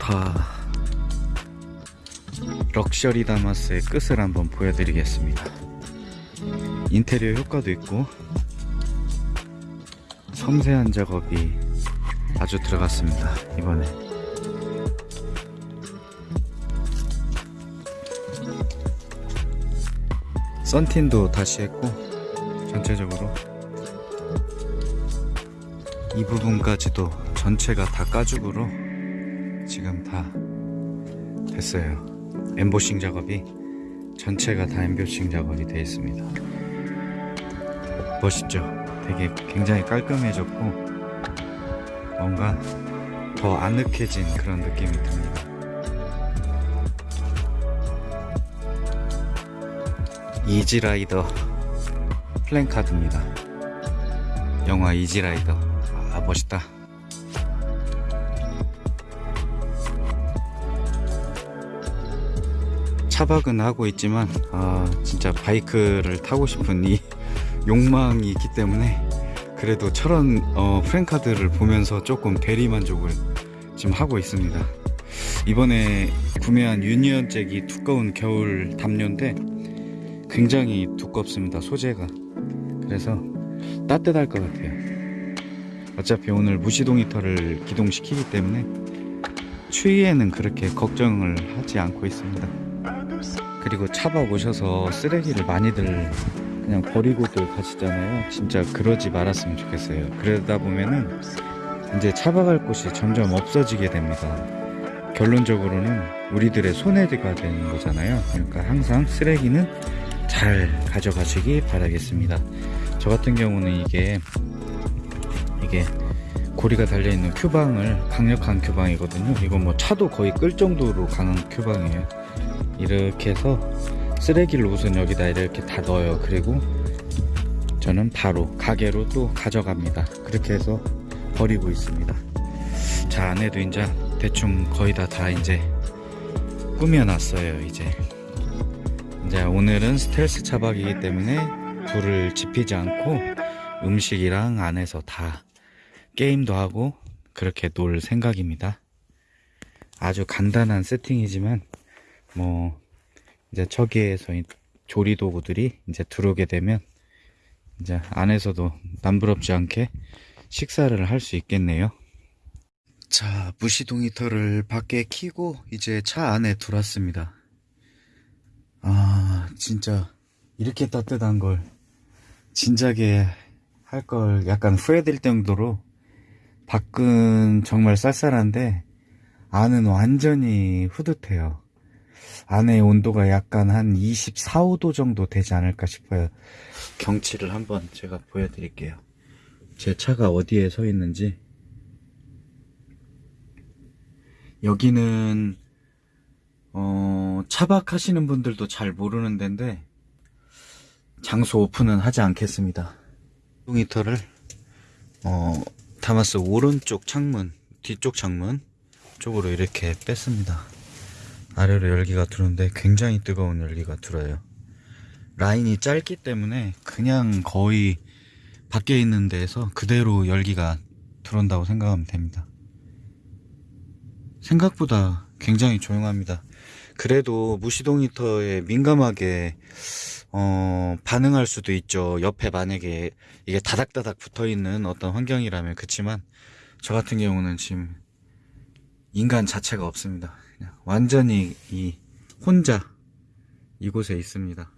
좋다 럭셔리 다마스의 끝을 한번 보여드리겠습니다. 인테리어 효과도 있고 섬세한 작업이 아주 들어갔습니다 이번에. 썬틴도 다시 했고 전체적으로. 이 부분까지도 전체가 다 가죽으로 지금 다 됐어요. 엠보싱 작업이 전체가 다 엠보싱 작업이 되어 있습니다. 멋있죠? 되게 굉장히 깔끔해졌고 뭔가 더 아늑해진 그런 느낌이 듭니다. 이지라이더 플랜카드입니다. 영화 이지라이더. 아 멋있다 차박은 하고 있지만 아 진짜 바이크를 타고 싶은 이 욕망이 있기 때문에 그래도 철원 어, 프랭카드를 보면서 조금 대리만족을 지금 하고 있습니다. 이번에 구매한 유니언 잭이 두꺼운 겨울 담요인데 굉장히 두껍습니다 소재가. 그래서 따뜻할 것 같아요. 어차피 오늘 무시동 히터를 기동시키기 때문에 추위에는 그렇게 걱정을 하지 않고 있습니다 그리고 오셔서 쓰레기를 많이들 그냥 버리고들 가시잖아요. 진짜 그러지 말았으면 좋겠어요. 그러다 보면은 이제 차박할 곳이 점점 없어지게 됩니다. 결론적으로는 우리들의 손해가 되는 거잖아요. 그러니까 항상 쓰레기는 잘 가져가시기 바라겠습니다. 저 같은 경우는 이게 이게 고리가 달려있는 큐방을 강력한 큐방이거든요. 이건 뭐 차도 거의 끌 정도로 강한 큐방이에요 이렇게 해서 쓰레기를 우선 여기다 이렇게 다 넣어요. 그리고 저는 바로 가게로 또 가져갑니다. 그렇게 해서 버리고 있습니다. 자 안에도 이제 대충 거의 다 다 이제 꾸며놨어요 이제. 이제 오늘은 스텔스 차박이기 때문에 불을 지피지 않고 음식이랑 안에서 다 게임도 하고 그렇게 놀 생각입니다. 아주 간단한 세팅이지만 뭐 이제 저기에서 조리 도구들이 이제 들어오게 되면 이제 안에서도 남부럽지 않게 식사를 할 수 있겠네요. 자 무시동 히터를 밖에 키고 이제 차 안에 들어왔습니다. 아 진짜 이렇게 따뜻한 걸 진작에 할 걸 약간 후회될 정도로 밖은 정말 쌀쌀한데 안은 완전히 후듯해요 안에 온도가 약간 한 24, 5도 정도 되지 않을까 싶어요. 경치를 한번 제가 보여드릴게요. 제 차가 어디에 서 있는지. 여기는 어, 차박하시는 분들도 잘 모르는 데인데 장소 오픈은 하지 않겠습니다. 히터를 어, 다마스 오른쪽 창문 뒤쪽 창문 쪽으로 이렇게 뺐습니다 아래로 열기가 들어오는데 굉장히 뜨거운 열기가 들어요. 라인이 짧기 때문에 그냥 거의 밖에 있는 데에서 그대로 열기가 들어온다고 생각하면 됩니다. 생각보다 굉장히 조용합니다. 그래도 무시동 히터에 민감하게 어, 반응할 수도 있죠. 옆에 만약에 이게 다닥다닥 붙어있는 어떤 환경이라면 그치만 저 같은 경우는 지금 인간 자체가 없습니다 그냥 완전히 이 혼자 이곳에 있습니다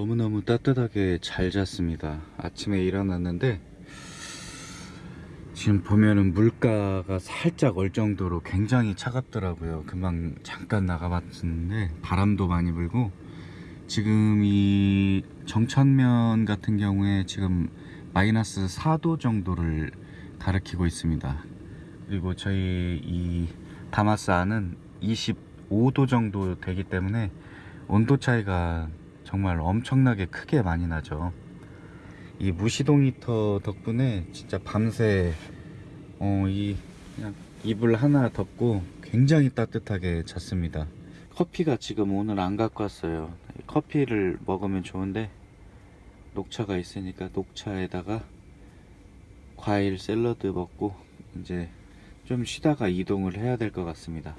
너무너무 따뜻하게 잘 잤습니다. 아침에 일어났는데 지금 보면은 물가가 살짝 얼 정도로 굉장히 차갑더라고요. 금방 잠깐 나가봤는데 바람도 많이 불고 지금 이 정천면 같은 경우에 지금 마이너스 4도 정도를 가리키고 있습니다. 그리고 저희 이 다마스 안은 25도 정도 되기 때문에 온도 차이가 정말 엄청나게 크게 많이 나죠. 이 무시동 히터 덕분에 진짜 밤새 어, 이 그냥 이불 하나 덮고 굉장히 따뜻하게 잤습니다. 커피가 지금 오늘 안 갖고 왔어요. 커피를 먹으면 좋은데 녹차가 있으니까 녹차에다가 과일 샐러드 먹고 이제 좀 쉬다가 이동을 해야 될 것 같습니다.